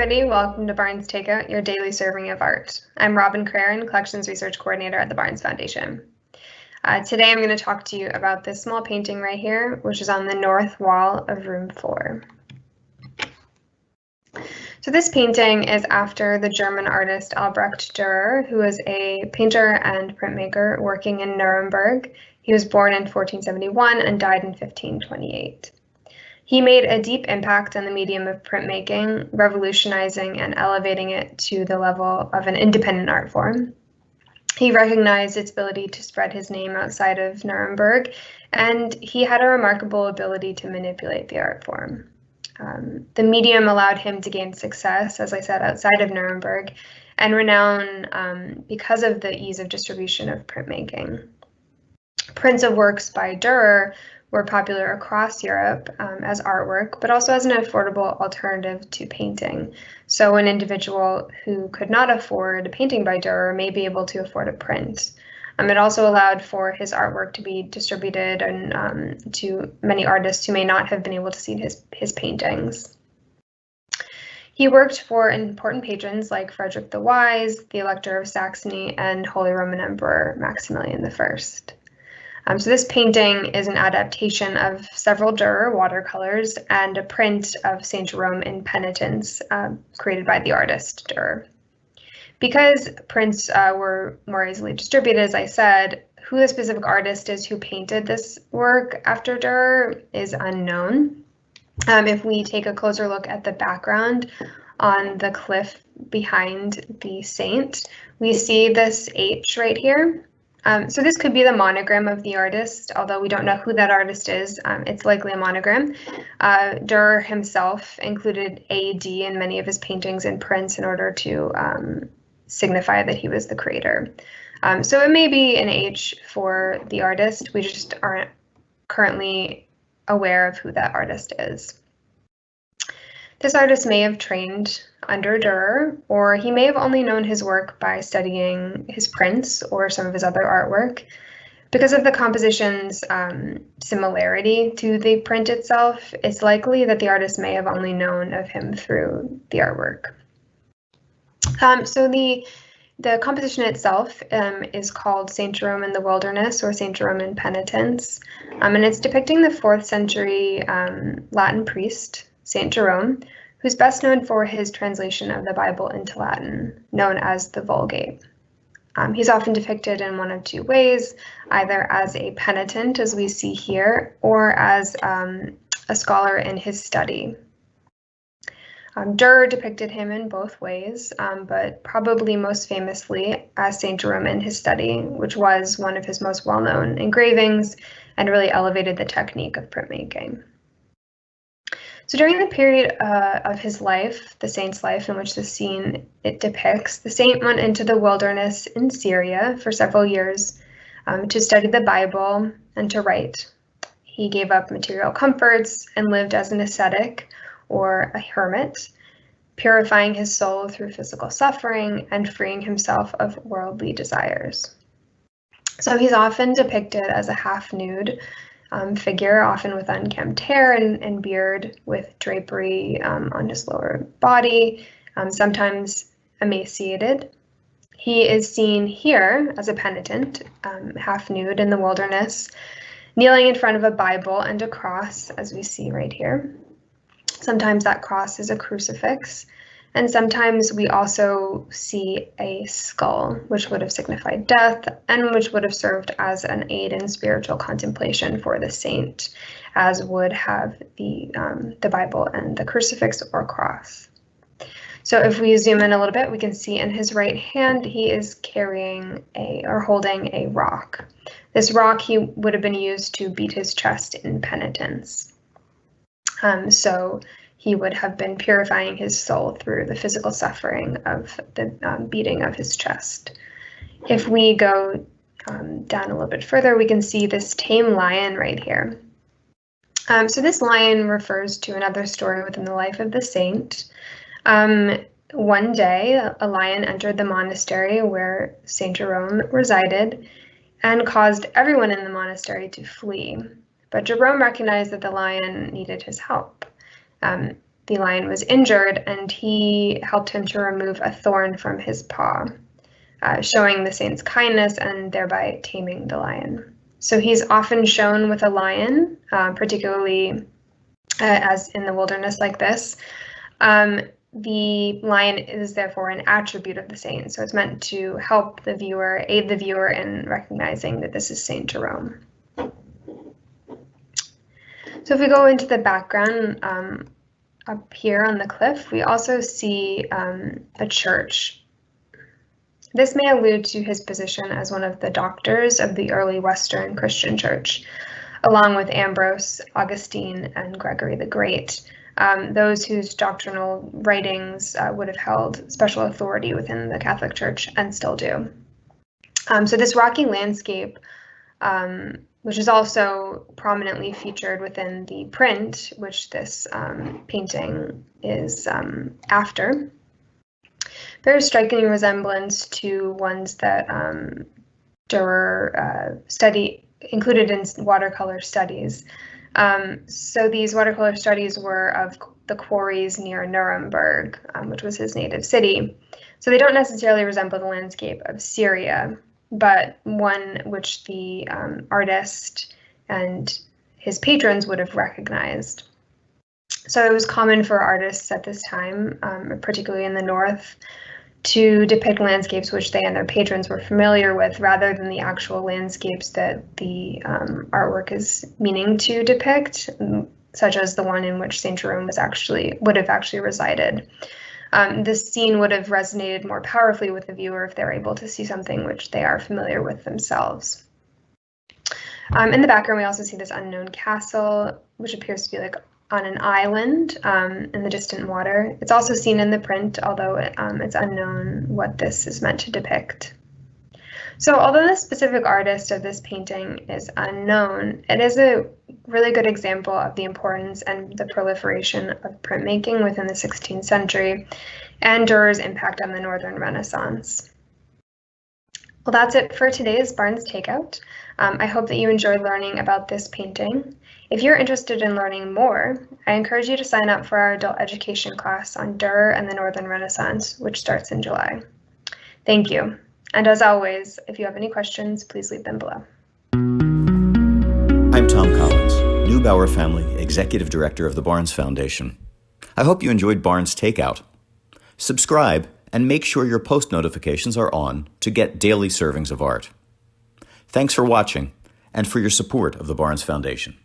everybody. Welcome to Barnes Takeout, your daily serving of art. I'm Robin Craren, Collections Research Coordinator at the Barnes Foundation. Uh, today I'm going to talk to you about this small painting right here, which is on the north wall of room four. So this painting is after the German artist Albrecht Dürer, who was a painter and printmaker working in Nuremberg. He was born in 1471 and died in 1528. He made a deep impact on the medium of printmaking, revolutionizing and elevating it to the level of an independent art form. He recognized its ability to spread his name outside of Nuremberg, and he had a remarkable ability to manipulate the art form. Um, the medium allowed him to gain success, as I said, outside of Nuremberg, and renown um, because of the ease of distribution of printmaking. Prints of works by Dürer were popular across Europe um, as artwork, but also as an affordable alternative to painting. So an individual who could not afford a painting by Dürer may be able to afford a print. Um, it also allowed for his artwork to be distributed and um, to many artists who may not have been able to see his, his paintings. He worked for important patrons like Frederick the Wise, the Elector of Saxony, and Holy Roman Emperor Maximilian I. Um, so this painting is an adaptation of several Dürer watercolors and a print of St. Jerome in Penitence uh, created by the artist Dürer. Because prints uh, were more easily distributed, as I said, who the specific artist is who painted this work after Dürer is unknown. Um, if we take a closer look at the background on the cliff behind the saint, we see this H right here. Um, so this could be the monogram of the artist, although we don't know who that artist is. Um, it's likely a monogram. Uh, Dürer himself included AD in many of his paintings and prints in order to um, signify that he was the creator. Um, so it may be an H for the artist. We just aren't currently aware of who that artist is. This artist may have trained under Dürer, or he may have only known his work by studying his prints or some of his other artwork. Because of the composition's um, similarity to the print itself, it's likely that the artist may have only known of him through the artwork. Um, so the the composition itself um, is called St. Jerome in the Wilderness or St. Jerome in Penitence, um, and it's depicting the fourth century um, Latin priest St. Jerome, who's best known for his translation of the Bible into Latin, known as the Vulgate. Um, he's often depicted in one of two ways, either as a penitent, as we see here, or as um, a scholar in his study. Um, Dürer depicted him in both ways, um, but probably most famously as St. Jerome in his study, which was one of his most well-known engravings and really elevated the technique of printmaking. So during the period uh, of his life, the saint's life in which the scene it depicts, the saint went into the wilderness in Syria for several years um, to study the Bible and to write. He gave up material comforts and lived as an ascetic or a hermit, purifying his soul through physical suffering and freeing himself of worldly desires. So he's often depicted as a half nude um, figure, often with unkempt hair and, and beard, with drapery um, on his lower body, um, sometimes emaciated. He is seen here as a penitent, um, half nude in the wilderness, kneeling in front of a Bible and a cross, as we see right here. Sometimes that cross is a crucifix, and sometimes we also see a skull, which would have signified death and which would have served as an aid in spiritual contemplation for the saint, as would have the, um, the Bible and the crucifix or cross. So if we zoom in a little bit, we can see in his right hand, he is carrying a or holding a rock. This rock he would have been used to beat his chest in penitence. Um, so he would have been purifying his soul through the physical suffering of the um, beating of his chest. If we go um, down a little bit further, we can see this tame lion right here. Um, so this lion refers to another story within the life of the saint. Um, one day, a lion entered the monastery where Saint Jerome resided and caused everyone in the monastery to flee. But Jerome recognized that the lion needed his help. Um, the lion was injured and he helped him to remove a thorn from his paw, uh, showing the saint's kindness and thereby taming the lion. So he's often shown with a lion, uh, particularly uh, as in the wilderness like this. Um, the lion is therefore an attribute of the saint, so it's meant to help the viewer, aid the viewer in recognizing that this is Saint Jerome. So if we go into the background um, up here on the cliff, we also see um, a church. This may allude to his position as one of the doctors of the early Western Christian church, along with Ambrose, Augustine, and Gregory the Great, um, those whose doctrinal writings uh, would have held special authority within the Catholic Church and still do. Um, so this rocky landscape um, which is also prominently featured within the print, which this um, painting is um, after. Very striking resemblance to ones that um, Durer uh, study included in watercolor studies. Um, so these watercolor studies were of the quarries near Nuremberg, um, which was his native city. So they don't necessarily resemble the landscape of Syria, but one which the um, artist and his patrons would have recognized. So it was common for artists at this time, um, particularly in the North, to depict landscapes which they and their patrons were familiar with rather than the actual landscapes that the um, artwork is meaning to depict, such as the one in which St. Jerome was actually would have actually resided um, this scene would have resonated more powerfully with the viewer if they're able to see something which they are familiar with themselves. Um, in the background, we also see this unknown castle, which appears to be like on an island um, in the distant water. It's also seen in the print, although it, um, it's unknown what this is meant to depict. So although the specific artist of this painting is unknown, it is a really good example of the importance and the proliferation of printmaking within the 16th century and Durer's impact on the Northern Renaissance. Well, that's it for today's Barnes Takeout. Um, I hope that you enjoyed learning about this painting. If you're interested in learning more, I encourage you to sign up for our adult education class on Durer and the Northern Renaissance, which starts in July. Thank you. And as always, if you have any questions, please leave them below. I'm Tom Collins, Neubauer Family Executive Director of the Barnes Foundation. I hope you enjoyed Barnes Takeout. Subscribe and make sure your post notifications are on to get daily servings of art. Thanks for watching and for your support of the Barnes Foundation.